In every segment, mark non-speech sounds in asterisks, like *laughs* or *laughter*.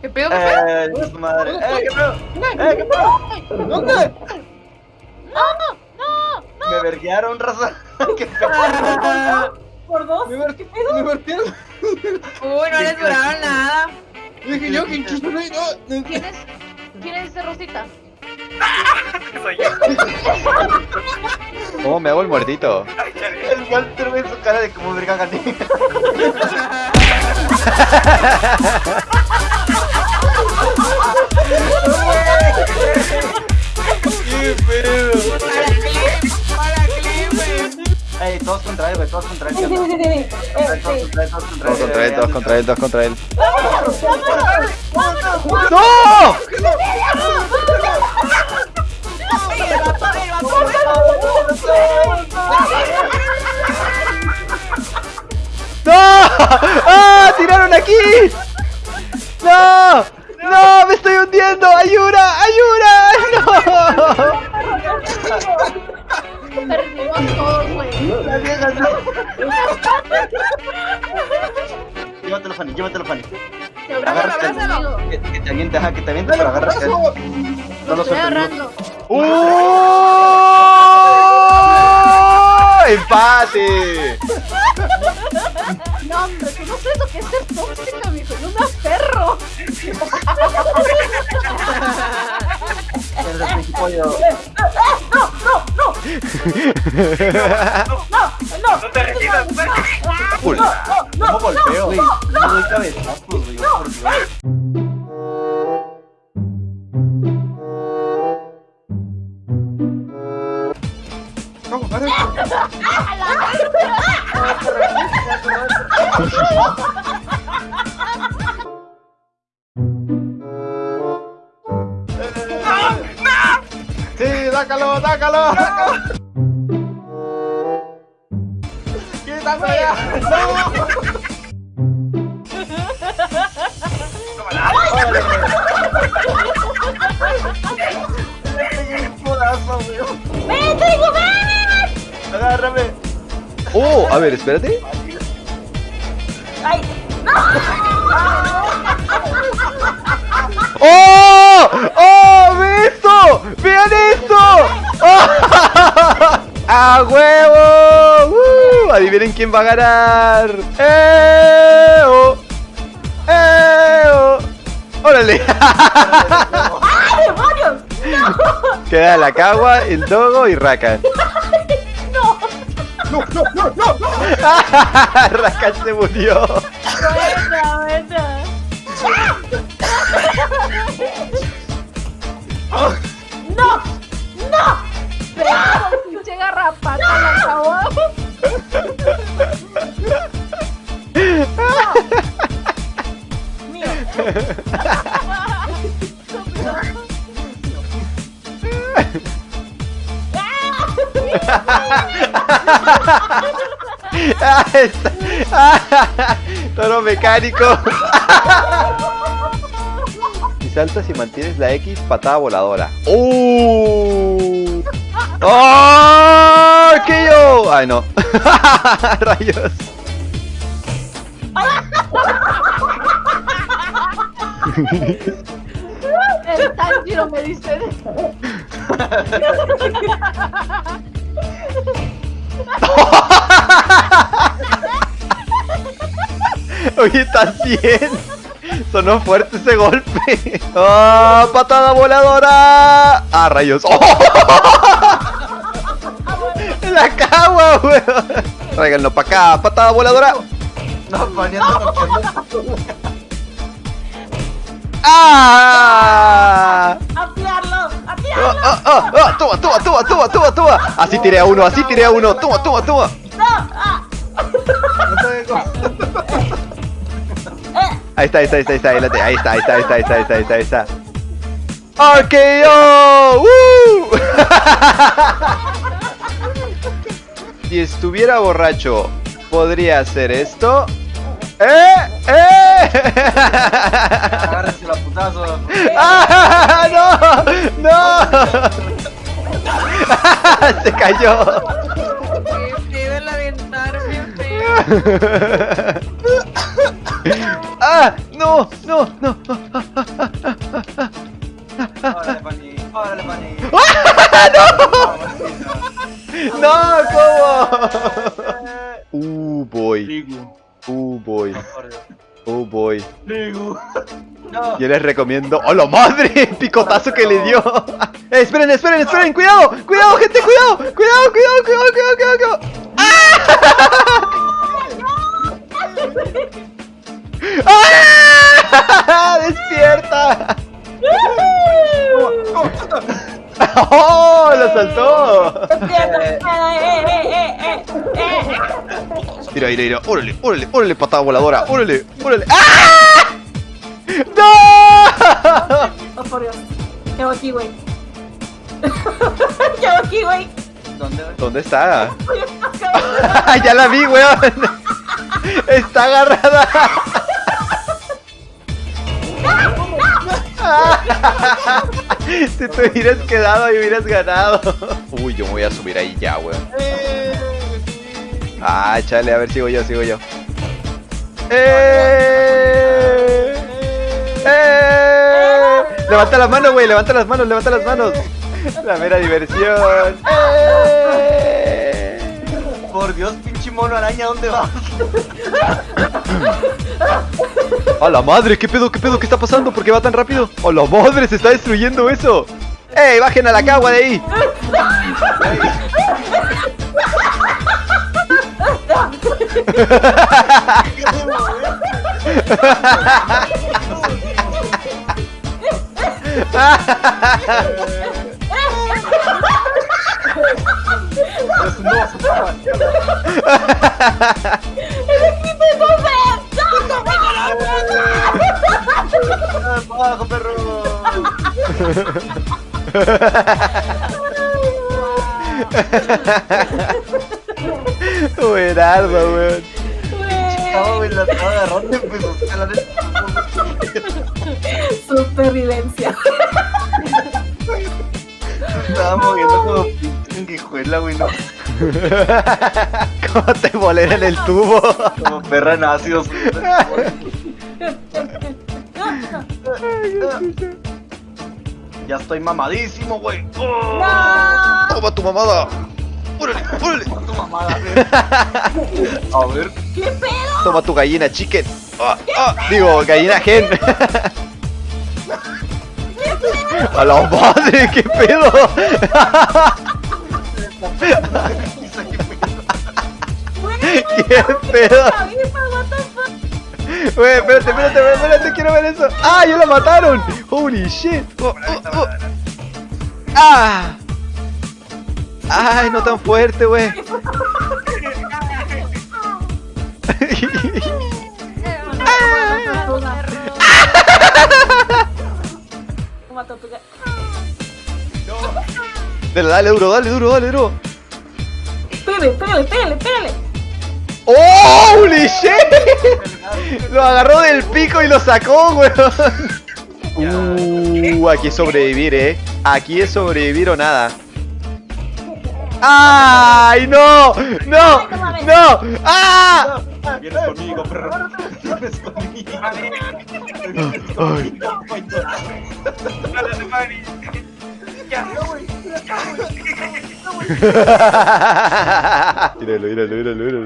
¿Qué pedo, qué pedo? Eh, su madre. Eh, qué pedo. Eh, qué pedo. ¿Dónde? Me verguearon, raza. *laughs* Qué pedo. Por dos. Me ver- me vertieron. Uy, no les duraron nada. Dije yo, ¿quién chucho soy? No, no. ¿Quién es? ¿Quién es ese Rosita? Soy yo. ¿Cómo me hago el muertito? El Walter ve su cara de como verga gané. *laughs* Ey, todos contra él, güey, todos contra él. Todos contra él, todos contra él, Todos contra él. ¡Vámonos! ¡Vámonos! ¡Vámonos! ¡No! ¡No! ¡Ah! ¡Tiraron aquí! Ajá, que te aviente para agarrarte. No Lo sueltes. agarrando. ¡Oh! ¡Empate! *laughs* No, hombre, tú no sabes lo que es ser tóxica, mijo. Yo me aferro. Principio. *laughs* No te retiras, pues. Full. ¿Cómo golpeo? Güey, no cabezazos, güey. por Dios. Vamos, Sí, dácalo, dácalo, dácalo. Quítate allá. Agárrame. ¡Oh! A ver, espérate. ¡Ay! ¡Oh! ¡Oh! ¡Ve esto! ¡Vean esto! ¡Oh! *laughs* ¡A huevo! ¡Uh! Adivinen quién va a ganar. ¡Eh! ¡Oh! ¡Eh! ¡Oh! ¡Órale! ¡Ay, demonios! Queda la cagua, el dogo y Rakan. *laughs* ¡No! *laughs* Rakan se murió. Buena, buena. ¡No! ¡No! Pero pinche garrapata la acabó. Mío. *laughs* Ah, está- ah, Toro mecánico. *laughs* Si saltas y mantienes la X, patada voladora. ¡Oh! ¡Oh! ¿Qué yo? Ay, no. *laughs* Rayos. El Tanjiro me dice. *laughs* *laughs* Oye, ¿estás bien? Sonó fuerte ese golpe. *laughs* ¡Ah! ¡Patada voladora! ¡Ah, rayos! ¡Oh! *laughs* ¡La cagua, weón! Tráiganlo para acá, patada voladora. No, noqueando. ¡Ah! ¡Ah, ah, ah, ah! ¡Toma, toma, toma, toma, toma, toma! Así tiré a uno, así tiré a uno. ¡Toma, toma, toma! ¡Ah! Ahí está, ahí está, ahí está, ahí está, ahí está, ahí está, ahí está, ahí está, ahí está, ahí está, ahí. Si estuviera borracho, ¿podría hacer esto? ¡Eh! ¡Eh! Agárrense la putazo. ¡Ah! ¡No! ¡No! Se cayó. Qué el aventar, bien feo. ¡Ah! ¡No! ¡No! ¡No! Órale, Pani. Órale, Pani. ¡No! ¿Cómo? Yo les recomiendo. ¡Oh, la madre! *laughs* Picotazo que le dio. *laughs* Eh, esperen, esperen, esperen. Cuidado, cuidado, gente, cuidado. Cuidado, cuidado, cuidado, cuidado, cuidado. cuidado. ¡Ah! *laughs* ¡Despierta! ¡Oh! ¡Lo saltó! Mira, mira, mira. Órale, órale, órale, patada voladora. Órale, órale. ¡Ah! ¡No! Oh, por Dios. ¿Qué hago aquí, güey? ¿Qué hago aquí, güey? ¿Dónde? ¿Dónde está? Ya la vi, weón. Está agarrada. Si te hubieras quedado y hubieras ganado. Uy, yo me voy a subir ahí ya, weón. Ah, chale, a ver, sigo yo, sigo yo. ¡Eh! ¡Eh! Levanta las manos, güey, levanta las manos, levanta las manos. La mera diversión. ¡Eh! Por Dios, pinche mono araña, ¿dónde vas? ¡A la madre! ¿Qué pedo? ¿Qué pedo? ¿Qué está pasando? ¿Por qué va tan rápido? ¡A la madre! ¡Se está destruyendo eso! ¡Ey! ¡Bajen a la cagua de ahí! *laughs* *laughs* un nuevo Superman. ¡Abajo, perro! Buenardo, weón. Estaba, güey, la estaba agarrando y empezó a escalar el Supervivencia. Estaba moviendo como pinche sanguijuela, güey, no. *laughs* ¿Cómo te volera en el tubo? Como perra en ácidos. Ya estoy mamadísimo, güey. ¡Oh! Toma tu mamada. ¡Órale, órale! Tu mamada, güey. A ver. ¿Qué pedo? Toma tu gallina chicken. Ah, ah, digo, gallina gen. *laughs* A la madre, qué pedo. ¿Qué pedo? Güey, espérate, espérate, espérate, quiero ver eso. ¡Ah, ya la mataron! ¡Holy shit! Oh, oh, oh. ¡Ah! ¡Ay, no tan fuerte, Dale, dale duro, dale duro, dale duro. Pégale, pégale, pégale, pégale. ¡Oh, ¡Holy shit! Lo agarró del pico y lo sacó, weón. Uh, aquí es sobrevivir, eh. Aquí es sobrevivir o nada. ¡Ay, no! ¡No! ¡No! ¡Ah! Vienes conmigo, perro. Vienes conmigo. Ay. Dale, Mari. Ya. Míralo, míralo, míralo, míralo.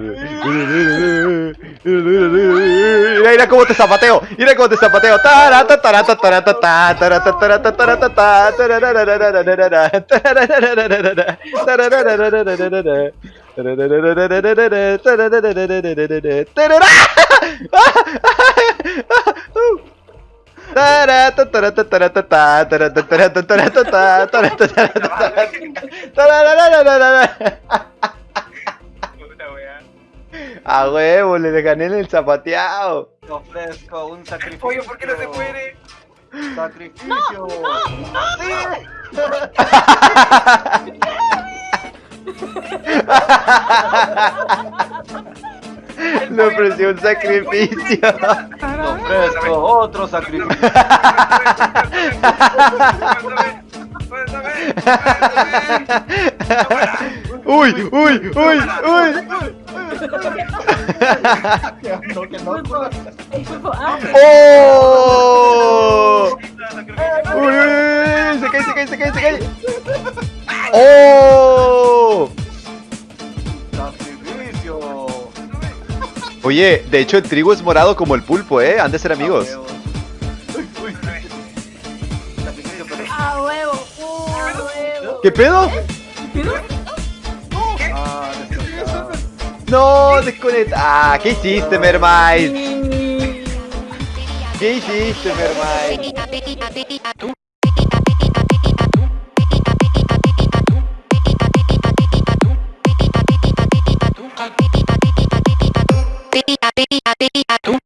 Míralo, míralo, míralo, míralo. Mira, mira cómo te zapateo. Mira cómo te zapateo. Tarata, tarata, tarata, ta, tarata, tarata, tarata. Tarata, tarata, tarata, ta, tarata, tarata, A huevo, le gané en el zapateado. Te ofrezco un sacrificio. Oye, ¿por qué no se muere? Sacrificio. *laughs* *laughs* Le ofreció un sacrificio. Te ofrezco otro sacrificio. Uy, uy, uy, uy. ¡Oh! Uy, uy, uy, se cae, se cae, se cae, se cae. Oye, de hecho el trigo es morado como el pulpo, ¿eh? Han de ser amigos. Uy, uy. Sacrificio, pero. a huevo, a huevo. ¿Qué pedo? Ah. No, desconecta. Ah, ¿qué hiciste, Mermaid? ¿Qué hiciste, Mermaid? Tú.